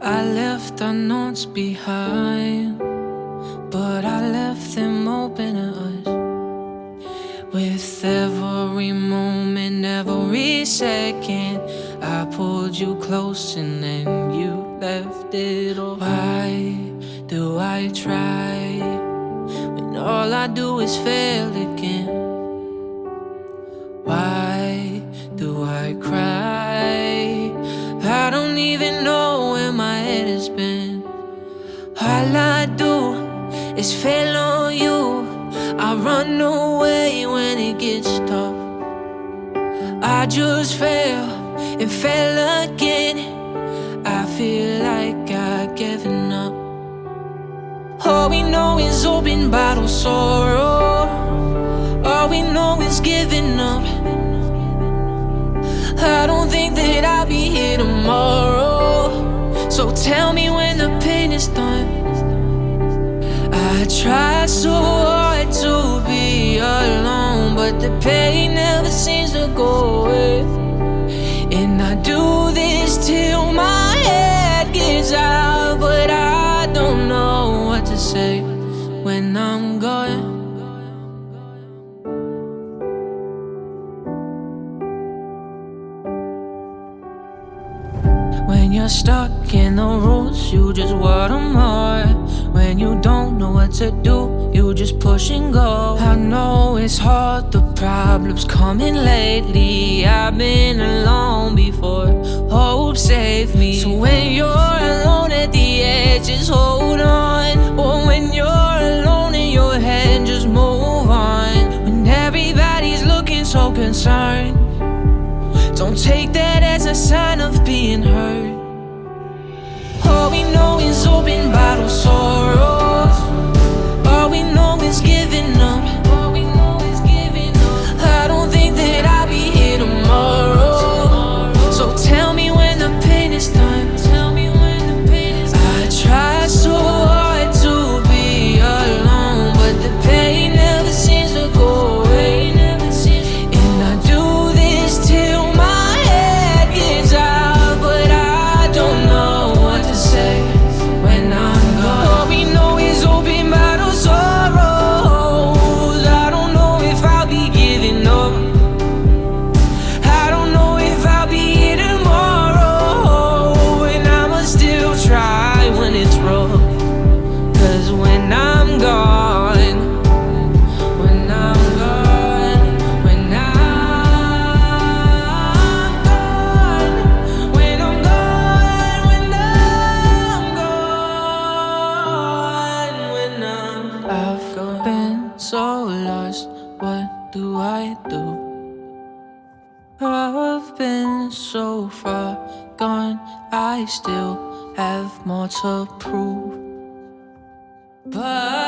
I left our notes behind, but I left them open to us. With every moment, every second, I pulled you close and then you left it all. Why do I try when all I do is fail again? Why All I do is fail on you. I run away when it gets tough. I just fail and fail again. I feel like I've given up. All we know is open bottle sorrow. All we know is giving up. I don't think that I'll be here tomorrow. So tell me when the pain is done. Try so hard to be alone, but the pain never seems to go away. And I do When you're stuck in the rules, you just want more. When you don't know what to do, you just push and go. I know it's hard, the problems coming lately. I've been alone before, hope save me. So when you're alone at the edge, just hold on. Or when you're alone in your head, just move on. When everybody's looking so concerned. Don't take that as a sign of being hurt. All we know is so lost, what do I do? I've been so far gone, I still have more to prove. But